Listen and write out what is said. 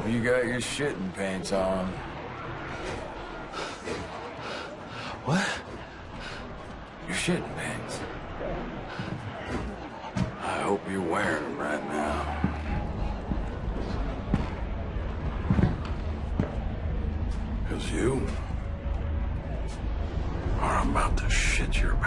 hope you got your shitting pants on. What? Your shitting pants. I hope you're wearing them right now. Because you are about to shit your.